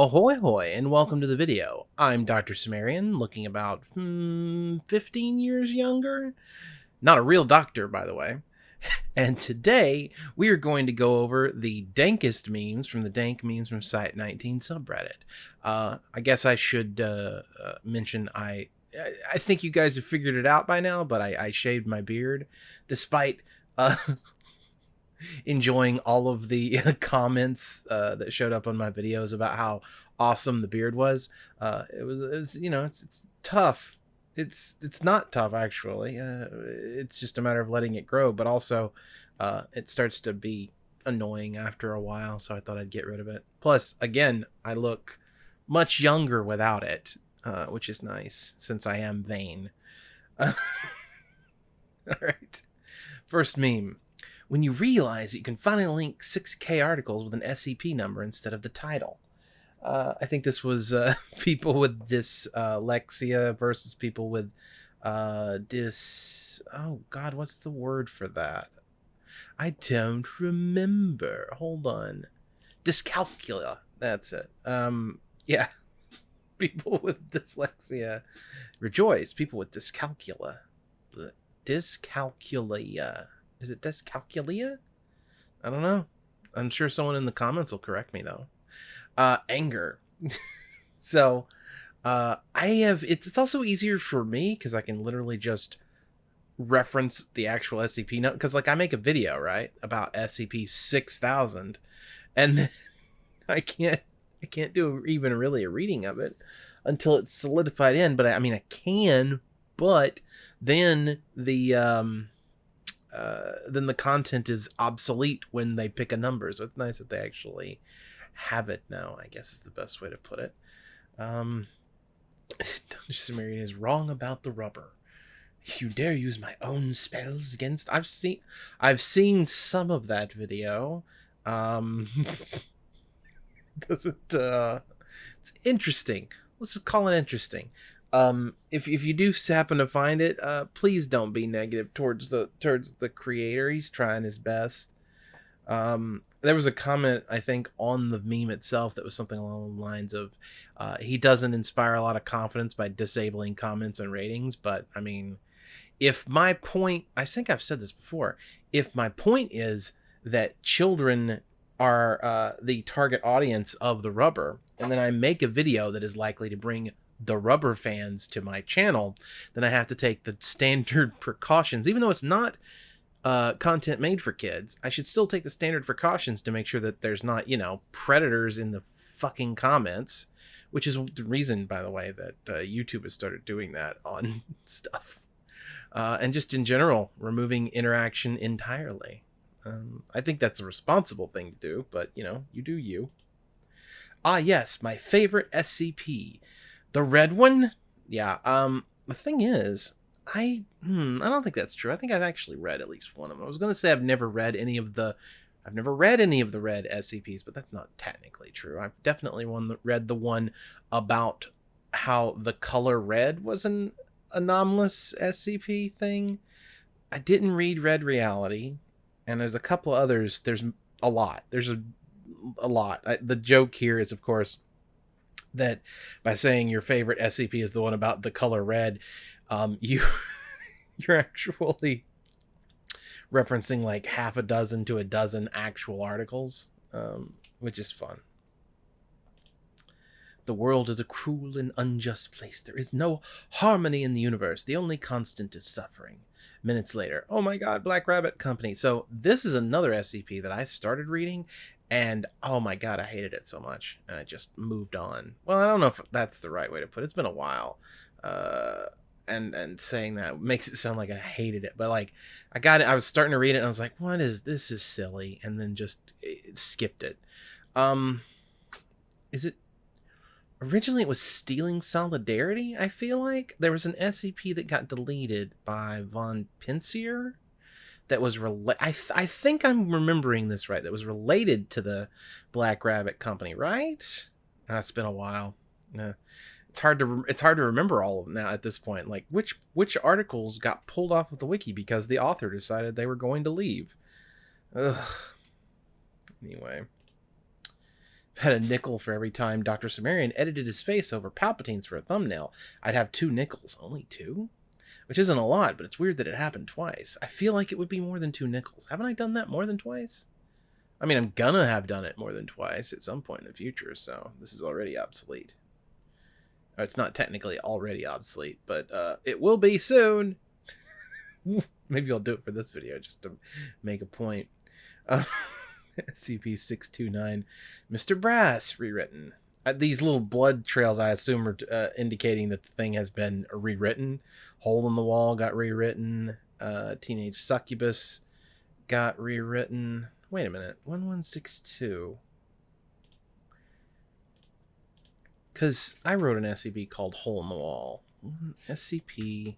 Ahoy hoy and welcome to the video. I'm Dr. Cimmerian, looking about hmm, 15 years younger. Not a real doctor, by the way. And today we are going to go over the dankest memes from the Dank Memes from Site 19 subreddit. Uh, I guess I should uh, uh, mention I I think you guys have figured it out by now, but I, I shaved my beard despite uh, enjoying all of the comments uh, that showed up on my videos about how awesome the beard was. Uh, it was, it was, you know, it's it's tough. It's it's not tough actually. Uh, it's just a matter of letting it grow, but also uh, it starts to be annoying after a while. So I thought I'd get rid of it. Plus, again, I look much younger without it, uh, which is nice since I am vain. all right. First meme when you realize that you can finally link 6K articles with an SCP number instead of the title. Uh, I think this was uh, people with dyslexia versus people with uh, dis. Oh God, what's the word for that? I don't remember. Hold on. Dyscalculia. That's it. Um, yeah. People with dyslexia rejoice. People with dyscalculia. Dyscalculia is it dyscalculia? I don't know. I'm sure someone in the comments will correct me though. Uh, anger. so, uh, I have. It's it's also easier for me because I can literally just reference the actual SCP note because like I make a video right about SCP six thousand, and I can't I can't do even really a reading of it until it's solidified in. But I, I mean I can, but then the um uh, then the content is obsolete when they pick a number. So it's nice that they actually have it now. I guess is the best way to put it. Um, Dr. Cimmerian is wrong about the rubber. You dare use my own spells against? I've seen, I've seen some of that video. Um, does it? Uh, it's interesting. Let's just call it interesting um if if you do happen to find it uh please don't be negative towards the towards the creator. He's trying his best. Um there was a comment i think on the meme itself that was something along the lines of uh he doesn't inspire a lot of confidence by disabling comments and ratings but i mean if my point i think i've said this before if my point is that children are uh, the target audience of the rubber and then i make a video that is likely to bring the rubber fans to my channel, then I have to take the standard precautions, even though it's not uh, content made for kids. I should still take the standard precautions to make sure that there's not, you know, predators in the fucking comments, which is the reason, by the way, that uh, YouTube has started doing that on stuff. Uh, and just in general, removing interaction entirely. Um, I think that's a responsible thing to do, but you know, you do you. Ah, yes, my favorite SCP the red one? Yeah. Um. The thing is, I hmm, I don't think that's true. I think I've actually read at least one of them. I was gonna say I've never read any of the, I've never read any of the red SCPs, but that's not technically true. I've definitely one that read the one about how the color red was an anomalous SCP thing. I didn't read Red Reality, and there's a couple others. There's a lot. There's a a lot. I, the joke here is, of course, that by saying your favorite SCP is the one about the color red, um, you you're actually referencing like half a dozen to a dozen actual articles, um, which is fun. The world is a cruel and unjust place. There is no harmony in the universe. The only constant is suffering. Minutes later, oh my god, Black Rabbit Company. So, this is another SCP that I started reading and oh my god i hated it so much and i just moved on well i don't know if that's the right way to put it it's been a while uh and and saying that makes it sound like i hated it but like i got it i was starting to read it and i was like what is this is silly and then just it, eh, skipped it um is it originally it was stealing solidarity i feel like there was an scp that got deleted by von Pensier that was related. I, th- I think I'm remembering this right. That was related to the Black Rabbit Company, right? Uh, it's been a while. Yeah. It's hard to re- it's hard to remember all of them now at this point. Like which which articles got pulled off of the wiki because the author decided they were going to leave. Ugh. Anyway, had a nickel for every time Dr. Cimmerian edited his face over Palpatine's for a thumbnail, I'd have two nickels. Only two? Which isn't a lot, but it's weird that it happened twice. I feel like it would be more than two nickels. Haven't I done that more than twice? I mean, I'm gonna have done it more than twice at some point in the future, so this is already obsolete. It's not technically already obsolete, but uh, it will be soon. Maybe I'll do it for this video just to make a point. Uh, SCP-629, Mr. Brass, rewritten. Uh, these little blood trails, I assume, are uh, indicating that the thing has been rewritten. Hole in the Wall got rewritten. Uh, Teenage Succubus got rewritten. Wait a minute. 1162. Because I wrote an SCP called Hole in the Wall. SCP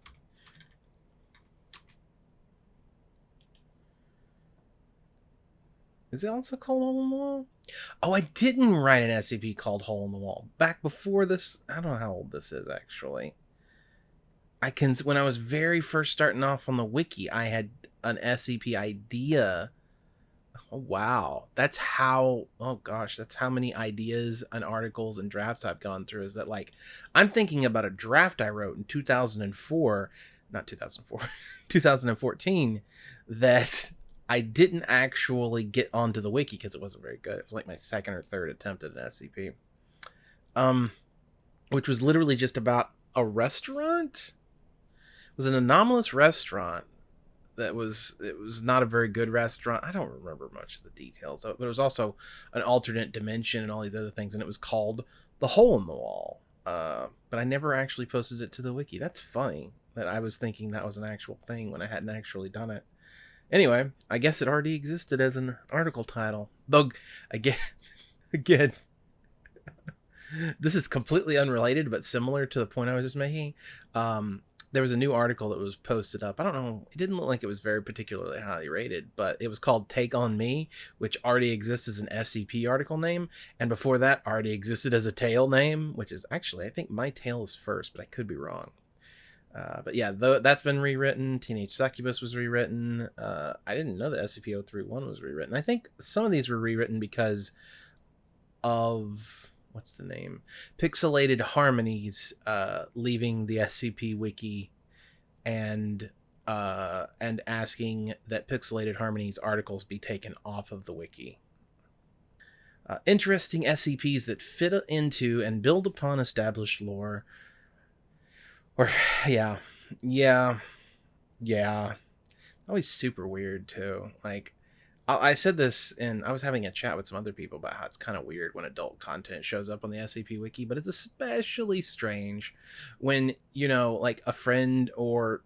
Is it also called Hole in the Wall? Oh, I didn't write an SCP called Hole in the Wall. Back before this, I don't know how old this is actually. I can when I was very first starting off on the wiki, I had an SCP idea. Oh, wow, that's how. Oh gosh, that's how many ideas and articles and drafts I've gone through. Is that like I'm thinking about a draft I wrote in 2004, not 2004, 2014, that I didn't actually get onto the wiki because it wasn't very good. It was like my second or third attempt at an SCP. Um, which was literally just about a restaurant. It was an anomalous restaurant that was it was not a very good restaurant. I don't remember much of the details but it was also an alternate dimension and all these other things, and it was called the Hole in the Wall. Uh, but I never actually posted it to the wiki. That's funny that I was thinking that was an actual thing when I hadn't actually done it. Anyway, I guess it already existed as an article title. Though, again, again, this is completely unrelated but similar to the point I was just making. Um, there was a new article that was posted up. I don't know. It didn't look like it was very particularly highly rated, but it was called Take on Me, which already exists as an SCP article name. And before that, already existed as a tale name, which is actually, I think my tale is first, but I could be wrong. Uh, but yeah, that's been rewritten. Teenage Succubus was rewritten. Uh, I didn't know that SCP-031 was rewritten. I think some of these were rewritten because of what's the name? Pixelated Harmonies uh, leaving the SCP wiki and uh, and asking that Pixelated Harmonies articles be taken off of the wiki. Uh, interesting SCPs that fit into and build upon established lore or yeah, yeah, yeah. Always super weird too. Like I, I said this, and I was having a chat with some other people about how it's kind of weird when adult content shows up on the SCP Wiki, but it's especially strange when you know, like a friend or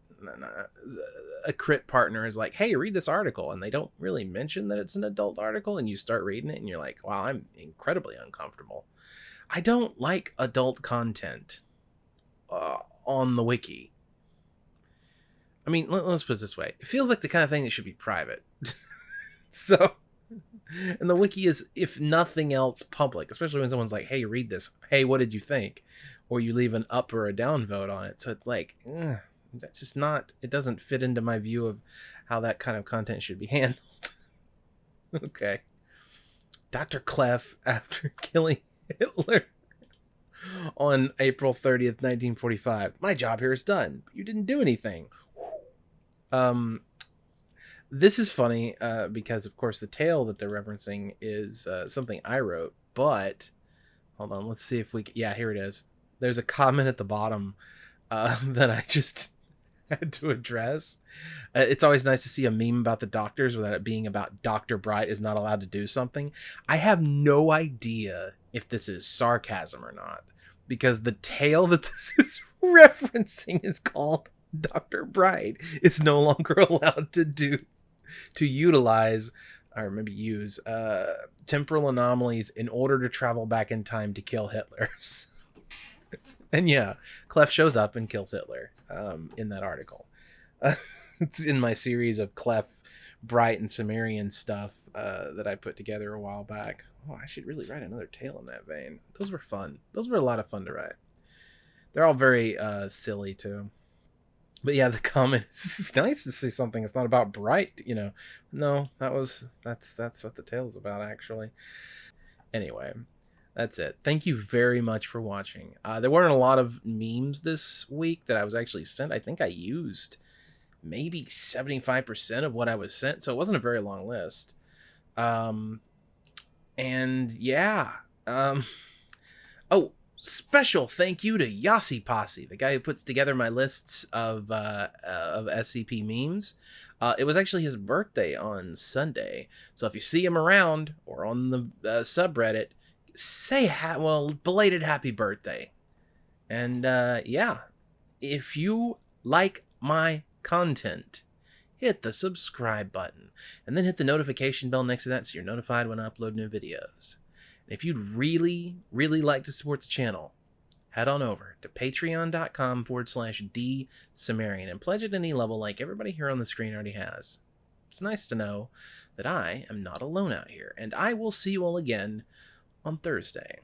a crit partner is like, "Hey, read this article," and they don't really mention that it's an adult article, and you start reading it, and you're like, "Wow, I'm incredibly uncomfortable." I don't like adult content uh, on the wiki. I mean, let, us put it this way: it feels like the kind of thing that should be private. so, and the wiki is, if nothing else, public. Especially when someone's like, "Hey, read this. Hey, what did you think?" Or you leave an up or a down vote on it. So it's like, that's just not. It doesn't fit into my view of how that kind of content should be handled. okay. Dr. Clef, after killing Hitler, on April 30th, 1945. My job here is done. You didn't do anything. Um, this is funny uh, because, of course, the tale that they're referencing is uh, something I wrote. But hold on, let's see if we. Yeah, here it is. There's a comment at the bottom uh, that I just had to address. Uh, it's always nice to see a meme about the doctors without it being about Dr. Bright is not allowed to do something. I have no idea if this is sarcasm or not because the tale that this is referencing is called Dr. Bright is no longer allowed to do to utilize or maybe use uh, temporal anomalies in order to travel back in time to kill Hitler. and yeah, Clef shows up and kills Hitler um, in that article. Uh, it's in my series of Clef, Bright, and Cimmerian stuff uh, that I put together a while back. Oh, I should really write another tale in that vein. Those were fun. Those were a lot of fun to write. They're all very uh, silly too. But yeah, the comment it's nice to see something that's not about bright, you know. No, that was that's that's what the tale's about actually. Anyway, That's it. Thank you very much for watching. Uh, there weren't a lot of memes this week that I was actually sent. I think I used maybe 75% of what I was sent, so it wasn't a very long list. Um, and yeah. Um, oh, special thank you to Yossi Posse, the guy who puts together my lists of uh, of SCP memes. Uh, it was actually his birthday on Sunday, so if you see him around or on the uh, subreddit, say ha- well belated happy birthday. And uh, yeah, if you like my content, hit the subscribe button and then hit the notification bell next to that so you're notified when I upload new videos. And if you'd really, really like to support the channel, head on over to patreon.com forward slash D Cimmerian and pledge at any level like everybody here on the screen already has. It's nice to know that I am not alone out here, and I will see you all again on Thursday.